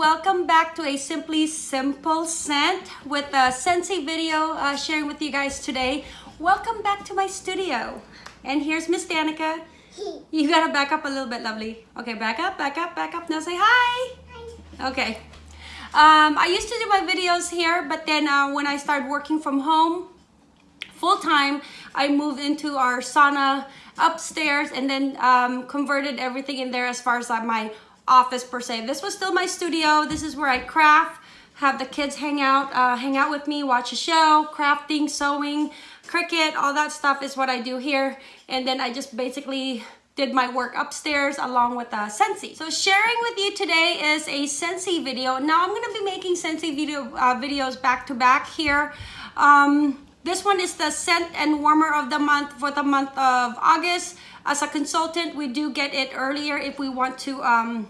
welcome back to a Simply Simple Scent with a Scentsy video uh, sharing with you guys today. Welcome back to my studio. And here's Miss Danica. You gotta back up a little bit, lovely. Okay, back up, back up, back up. Now say hi. Hi. Okay. Um, I used to do my videos here, but then uh, when I started working from home full-time, I moved into our sauna upstairs and then um, converted everything in there as far as like my office per se. This was still my studio. This is where I craft, have the kids hang out, uh, hang out with me, watch a show, crafting, sewing, Cricut, all that stuff is what I do here. And then I just basically did my work upstairs along with uh, Scentsy. So sharing with you today is a Scentsy video. Now I'm gonna be making Scentsy video uh, videos back to back here. Um, this one is the scent and warmer of the month for the month of August. As a consultant, we do get it earlier if we want to um,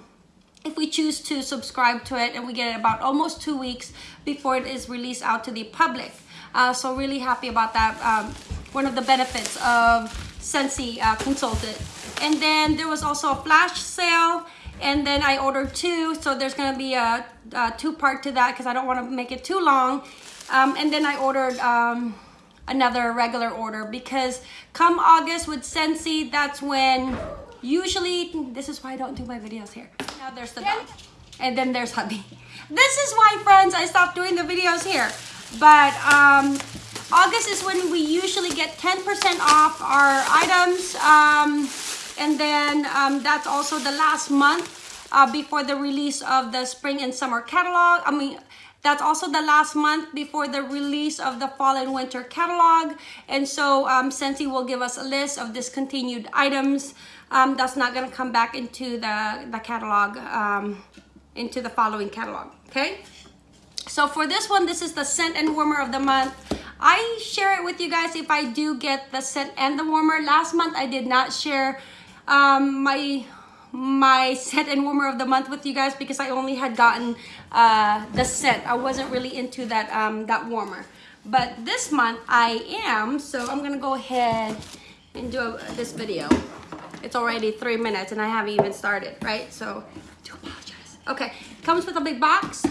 if we choose to subscribe to it and we get it about almost two weeks before it is released out to the public. Uh, so really happy about that. Um, one of the benefits of Scentsy uh. And then there was also a flash sale and then I ordered two. So there's gonna be a, a two part to that because I don't wanna make it too long. Um, and then I ordered um, another regular order because come August with Scentsy, that's when usually, this is why I don't do my videos here. Now there's the dog. And then there's hubby. This is why, friends, I stopped doing the videos here. But um, August is when we usually get 10% off our items. Um, and then um, that's also the last month uh, before the release of the spring and summer catalog. I mean, that's also the last month before the release of the fall and winter catalog. And so um, Scentsy will give us a list of discontinued items um, that's not gonna come back into the, the catalog, um, into the following catalog, okay? So for this one, this is the scent and warmer of the month. I share it with you guys if I do get the scent and the warmer. Last month, I did not share um, my my scent and warmer of the month with you guys because I only had gotten uh, the scent. I wasn't really into that um, that warmer. But this month I am, so I'm gonna go ahead and do a, this video. It's already three minutes and I haven't even started, right? So do apologize. Okay, comes with a big box.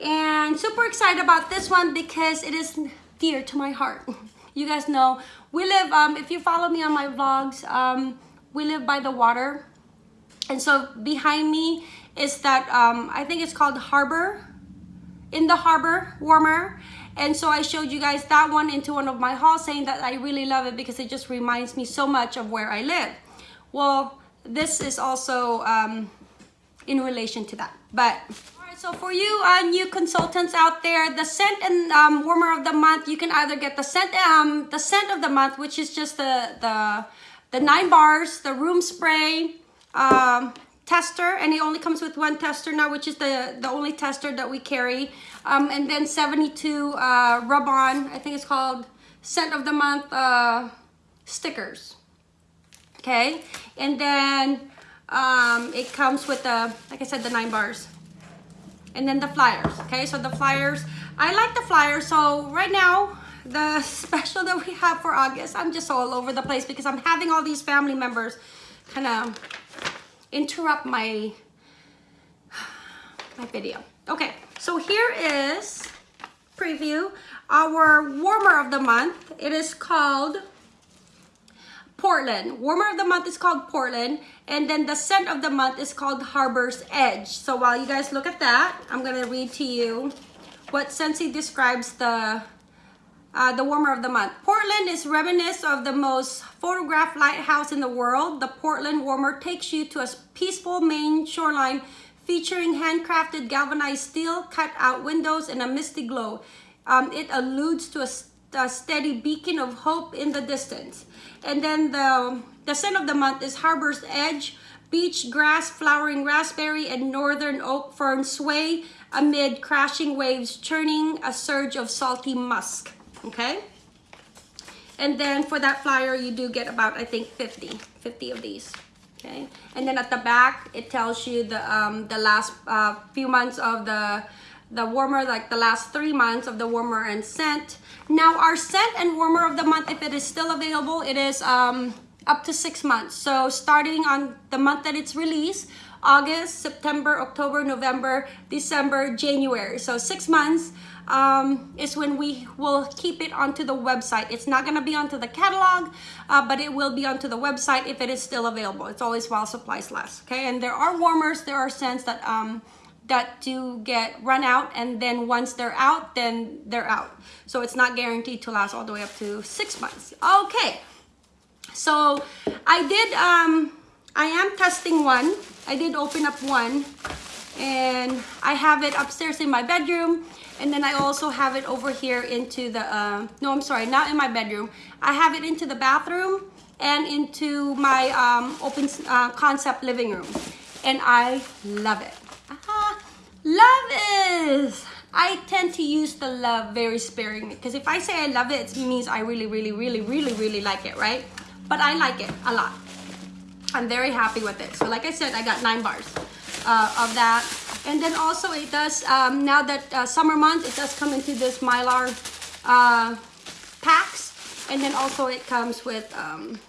And super excited about this one because it is dear to my heart. You guys know, we live, um, if you follow me on my vlogs, um, we live by the water. And so behind me is that, um, I think it's called Harbor, in the Harbor warmer. And so I showed you guys that one into one of my hauls saying that I really love it because it just reminds me so much of where I live. Well, this is also um, in relation to that. But all right, so for you uh, new consultants out there, the scent and um, warmer of the month, you can either get the scent, um, the scent of the month, which is just the the the nine bars, the room spray um, tester, and it only comes with one tester now, which is the the only tester that we carry. Um, and then 72 uh, rub-on, I think it's called scent of the month uh, stickers okay? And then um, it comes with the, like I said, the nine bars. And then the flyers, okay? So the flyers, I like the flyers. So right now, the special that we have for August, I'm just all over the place because I'm having all these family members kind of interrupt my, my video. Okay, so here is preview our warmer of the month. It is called Portland. Warmer of the month is called Portland. And then the scent of the month is called Harbor's Edge. So while you guys look at that, I'm going to read to you what Scentsy describes the uh, the warmer of the month. Portland is reminiscent of the most photographed lighthouse in the world. The Portland warmer takes you to a peaceful Maine shoreline featuring handcrafted galvanized steel, cut out windows, and a misty glow. Um, it alludes to a a steady beacon of hope in the distance. And then the, the scent of the month is Harbor's Edge, beach grass, flowering raspberry, and northern oak fern sway amid crashing waves churning a surge of salty musk, okay? And then for that flyer, you do get about, I think, 50, 50 of these, okay? And then at the back, it tells you the, um, the last uh, few months of the the warmer, like the last three months of the warmer and scent. Now our scent and warmer of the month, if it is still available, it is um, up to six months. So starting on the month that it's released, August, September, October, November, December, January. So six months um, is when we will keep it onto the website. It's not going to be onto the catalog, uh, but it will be onto the website if it is still available. It's always while supplies last. Okay, and there are warmers, there are scents that um, that do get run out, and then once they're out, then they're out. So it's not guaranteed to last all the way up to six months. Okay, so I did. Um, I am testing one. I did open up one, and I have it upstairs in my bedroom and then I also have it over here into the, uh, no, I'm sorry, not in my bedroom. I have it into the bathroom and into my um, open uh, concept living room. And I love it. Love is, I tend to use the love very sparingly because if I say I love it, it means I really, really, really, really, really like it, right? But I like it a lot. I'm very happy with it. So like I said, I got nine bars uh, of that. And then also it does, um, now that uh, summer month, it does come into this Mylar uh, packs. And then also it comes with, um,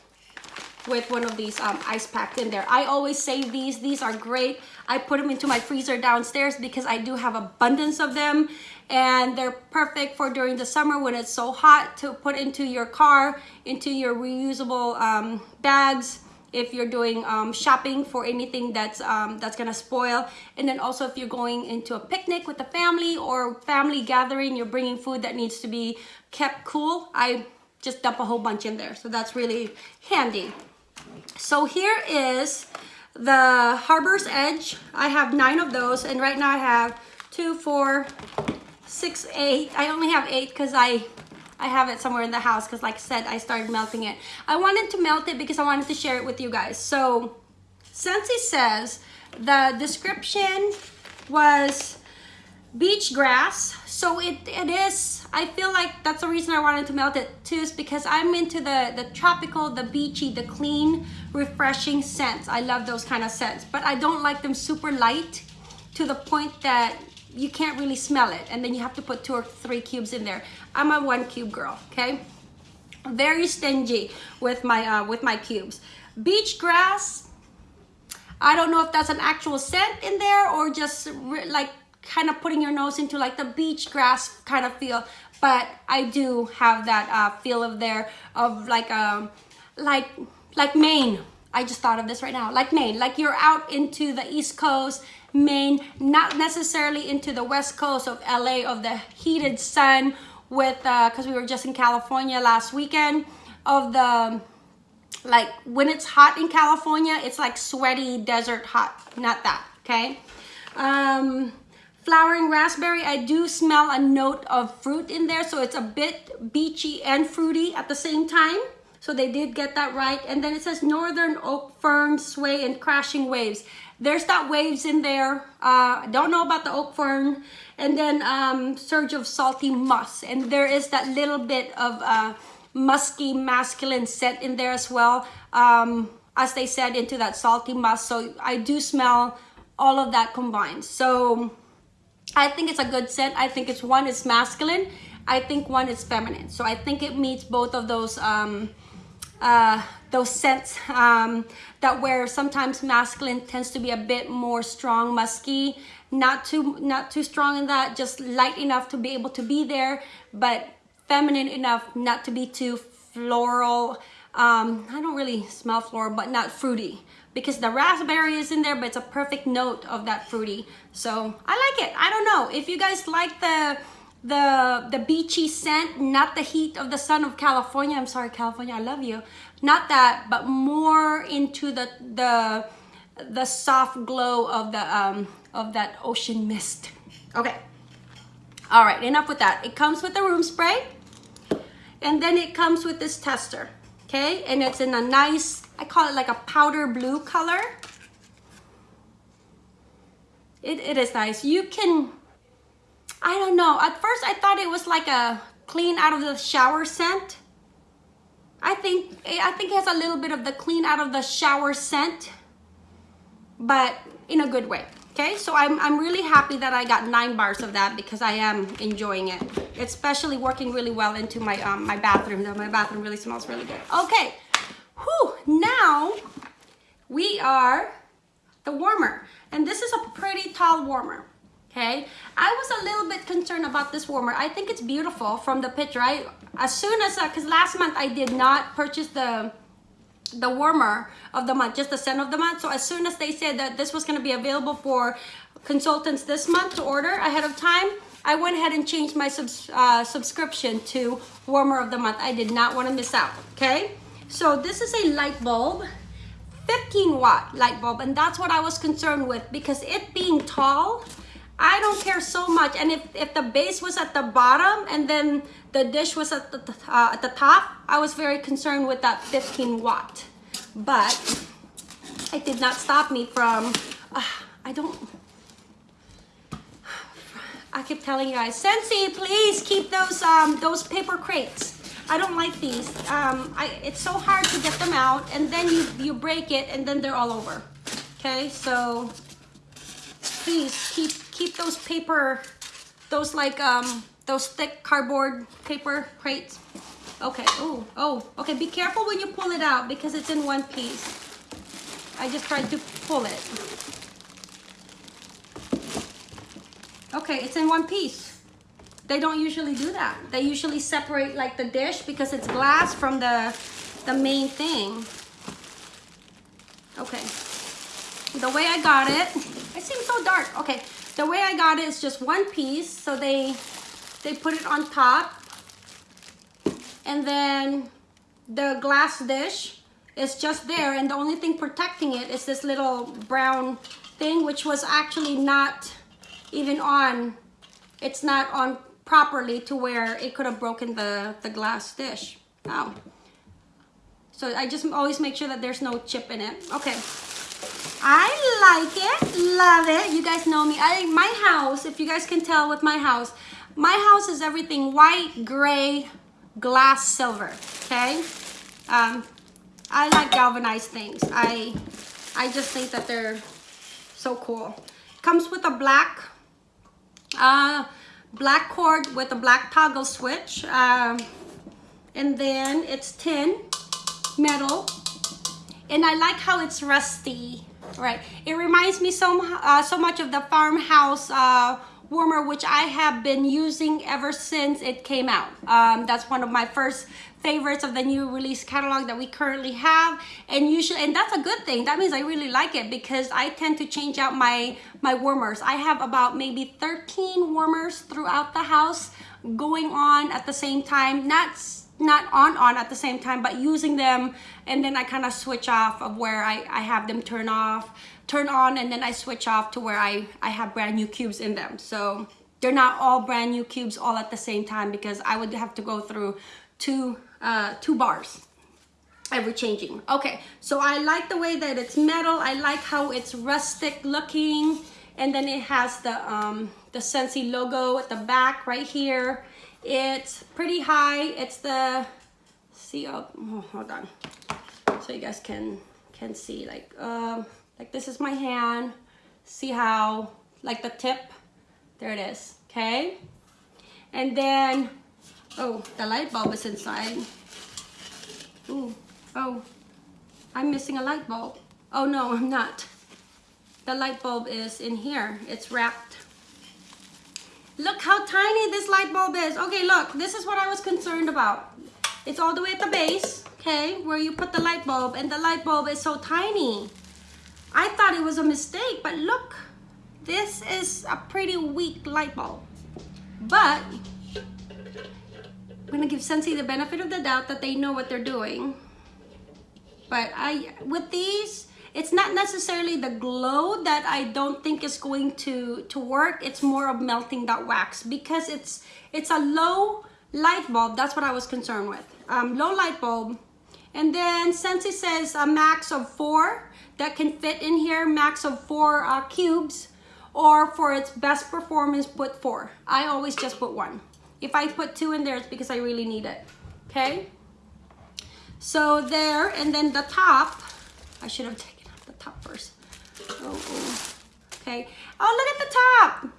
with one of these um, ice packs in there. I always save these. These are great. I put them into my freezer downstairs because I do have abundance of them. And they're perfect for during the summer when it's so hot to put into your car, into your reusable um, bags if you're doing um, shopping for anything that's um, that's gonna spoil and then also if you're going into a picnic with the family or family gathering you're bringing food that needs to be kept cool I just dump a whole bunch in there so that's really handy so here is the Harbor's Edge I have nine of those and right now I have two four six eight I only have eight because I I have it somewhere in the house because like I said, I started melting it. I wanted to melt it because I wanted to share it with you guys. So Scentsy says the description was beach grass. So it, it is, I feel like that's the reason I wanted to melt it too is because I'm into the, the tropical, the beachy, the clean, refreshing scents. I love those kind of scents, but I don't like them super light to the point that you can't really smell it and then you have to put two or three cubes in there i'm a one cube girl okay very stingy with my uh, with my cubes beach grass i don't know if that's an actual scent in there or just like kind of putting your nose into like the beach grass kind of feel but i do have that uh, feel of there of like um like like maine. I just thought of this right now. Like maine. Like you're out into the east coast Maine, not necessarily into the west coast of LA of the heated sun with, uh because uh, we were just in California last weekend, of the, like when it's hot in California, it's like sweaty desert hot, not that, okay? Um, flowering raspberry, I do smell a note of fruit in there, so it's a bit beachy and fruity at the same time. So they did get that right. And then it says northern oak fern sway and crashing waves. There's that waves in there. Uh, don't know about the oak fern. And then um, surge of salty musk. And there is that little bit of uh, musky masculine scent in there as well. Um, as they said, into that salty musk. So I do smell all of that combined. So I think it's a good scent. I think it's one is masculine. I think one is feminine. So I think it meets both of those um, uh, those scents um, that where sometimes masculine tends to be a bit more strong, musky, not too not too strong in that, just light enough to be able to be there, but feminine enough not to be too floral. Um, I don't really smell floral, but not fruity because the raspberry is in there, but it's a perfect note of that fruity. So I like it. I don't know. If you guys like the the the beachy scent not the heat of the sun of california i'm sorry california i love you. Not that but more into the the the soft glow of the um of that ocean mist. Okay. All right enough with that. It comes with the room spray and then it comes with this tester okay? And it's in a nice i call it like a powder blue color it, it is nice you can I don't know. At first, I thought it was like a clean out of the shower scent. I think I think it has a little bit of the clean out of the shower scent, but in a good way. Okay, so I'm, I'm really happy that I got nine bars of that because I am enjoying it. Especially working really well into my um, my bathroom. My bathroom really smells really good. Okay, now we are the warmer. And this is a pretty tall warmer, okay? I was a little bit concerned about this warmer. I think it's beautiful from the picture. I, as soon as, because uh, last month I did not purchase the the warmer of the month, just the scent of the month. So as soon as they said that this was going to be available for consultants this month to order ahead of time, I went ahead and changed my subs uh, subscription to warmer of the month. I did not want to miss out, okay? So this is a light bulb, 15 watt light bulb, and that's what I was concerned with because it being tall, I don't care so much. And if, if the base was at the bottom and then the dish was at the, uh, at the top, I was very concerned with that 15 watt. But it did not stop me from, uh, I don't, I keep telling you guys, Scentsy, please keep those um, those paper crates. I don't like these. Um, I, it's so hard to get them out and then you, you break it and then they're all over. Okay, so please keep keep those paper, those like um, those thick cardboard paper crates. Okay, oh, oh, okay, be careful when you pull it out because it's in one piece. I just tried to pull it. Okay, it's in one piece. They don't usually do that. They usually separate like the dish because it's glass from the, the main thing. Okay. The way I got it, it seems so dark. Okay, the way I got it is just one piece. So they, they put it on top. And then the glass dish is just there. And the only thing protecting it is this little brown thing, which was actually not even on, it's not on properly to where it could have broken the, the glass dish. Oh. So I just always make sure that there's no chip in it. Okay. I like it, love it. You guys know me. I my house, if you guys can tell with my house, my house is everything white, gray, glass, silver. Okay. Um, I like galvanized things. I I just think that they're so cool. Comes with a black uh, black cord with a black toggle switch. Um, and then it's tin, metal. And I like how it's rusty, right? It reminds me so, uh, so much of the farmhouse uh, warmer, which I have been using ever since it came out. Um, that's one of my first favorites of the new release catalog that we currently have. And usually and that's a good thing. That means I really like it because I tend to change out my my warmers. I have about maybe 13 warmers throughout the house going on at the same time. Not not on on at the same time but using them. And then I kind of switch off of where I, I have them turn off turn on and then I switch off to where I I have brand new cubes in them so they're not all brand new cubes all at the same time because I would have to go through two uh, two bars every changing. Okay, so I like the way that it's metal. I like how it's rustic looking. And then it has the, um, the Scentsy logo at the back right here. It's pretty high. It's the, see, oh, oh hold on. So you guys can, can see like, um, like this is my hand. See how, like the tip, there it is, okay? And then Oh, the light bulb is inside. Ooh, oh, I'm missing a light bulb. Oh no, I'm not. The light bulb is in here. It's wrapped. Look how tiny this light bulb is. Okay, look, this is what I was concerned about. It's all the way at the base, okay, where you put the light bulb, and the light bulb is so tiny. I thought it was a mistake, but look, this is a pretty weak light bulb. But I'm gonna give Scentsy the benefit of the doubt that they know what they're doing. But I, with these, it's not necessarily the glow that I don't think is going to, to work. It's more of melting that wax because it's, it's a low light bulb. That's what I was concerned with. Um, low light bulb. And then Scentsy says a max of four that can fit in here, max of four uh, cubes, or for its best performance, put four. I always just put one. If I put two in there, it's because I really need it, okay? So there, and then the top, I should have taken out the top first. Oh, oh. okay. Oh, look at the top.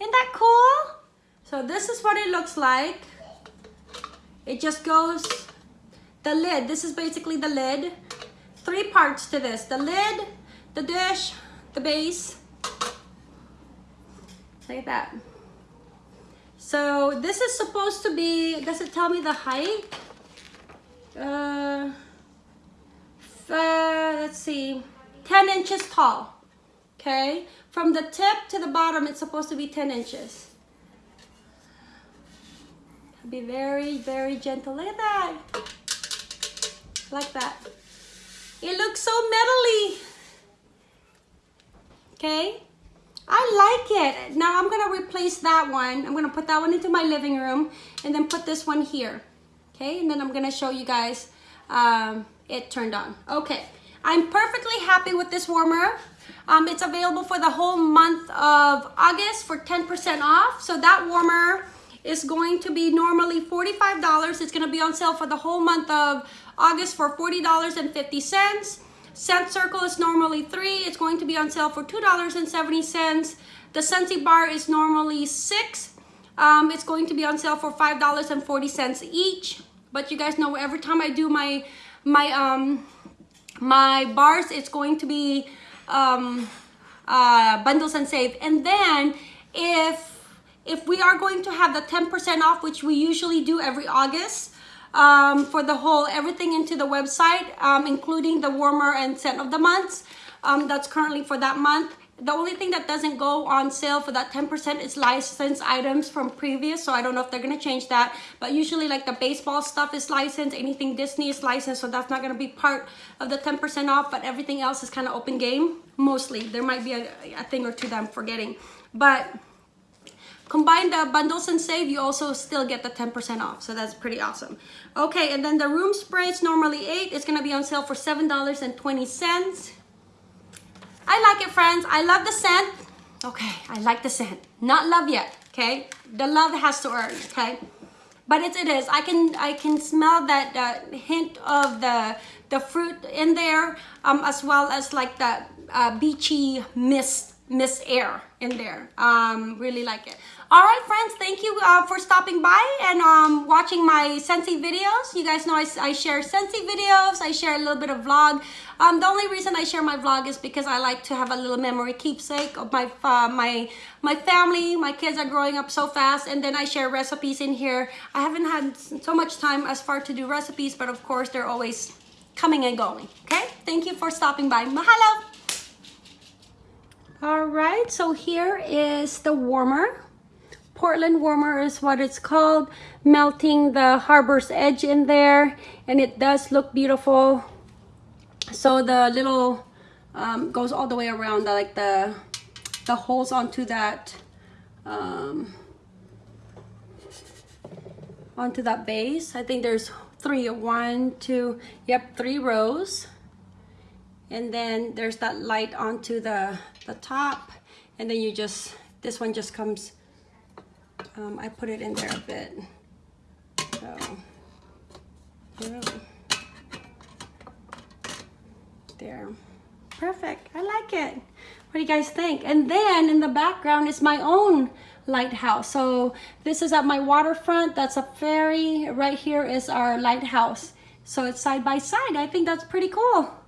Isn't that cool? So this is what it looks like. It just goes, the lid, this is basically the lid. Three parts to this, the lid, the dish, the base. Look at that. So this is supposed to be, does it tell me the height? Uh, uh, let's see, 10 inches tall, okay? From the tip to the bottom, it's supposed to be 10 inches. Be very, very gentle. Look at that. Like that. It looks so metally. Okay. I like it. Now I'm gonna replace that one. I'm gonna put that one into my living room and then put this one here. Okay, and then I'm gonna show you guys um, it turned on. Okay, I'm perfectly happy with this warmer. Um, it's available for the whole month of August for 10% off. So that warmer is going to be normally $45. It's gonna be on sale for the whole month of August for $40.50. Scent Circle is normally three. It's going to be on sale for $2.70. The Scentsy Bar is normally six. Um, it's going to be on sale for $5.40 each. But you guys know every time I do my my um my bars, it's going to be um, uh, bundles and save. And then if if we are going to have the 10% off, which we usually do every August, um, for the whole everything into the website, um, including the warmer and scent of the months. Um, that's currently for that month. The only thing that doesn't go on sale for that 10% is licensed items from previous. So I don't know if they're going to change that. But usually like the baseball stuff is licensed. Anything Disney is licensed. So that's not going to be part of the 10% off. But everything else is kind of open game. Mostly. There might be a, a thing or two that I'm forgetting. But combine the bundles and save, you also still get the 10% off. So that's pretty awesome. Okay, and then the room spray is normally 8 It's going to be on sale for $7.20. I like it, friends. I love the scent. Okay, I like the scent. Not love yet, okay? The love has to earn, okay? But it, it is. I can I can smell that uh, hint of the the fruit in there, um, as well as like the uh, beachy mist Miss Air in there. Um, really like it. All right, friends, thank you uh, for stopping by and um, watching my Scentsy videos. You guys know I, I, share Scentsy videos. I share a little bit of vlog. Um, the only reason I share my vlog is because I like to have a little memory keepsake of my uh, my my family. My kids are growing up so fast, and then I share recipes in here. I haven't had so much time as far to do recipes, but of course they're always coming and going. Okay, thank you for stopping by. Mahalo. All right, so here is the warmer. Portland warmer is what it's called. Melting the harbor's edge in there. And it does look beautiful. So the little um, goes all the way around, like the, the holes onto that, um, onto that base. I think there's three, one, two, yep, three rows and then there's that light onto the the top. And then you just this one just comes um, I put it in there a bit. So there. Perfect. I like it. What do you guys think? And then in the background is my own lighthouse. So this is at my waterfront. That's a ferry. Right here is our lighthouse. So it's side by side. I think that's pretty cool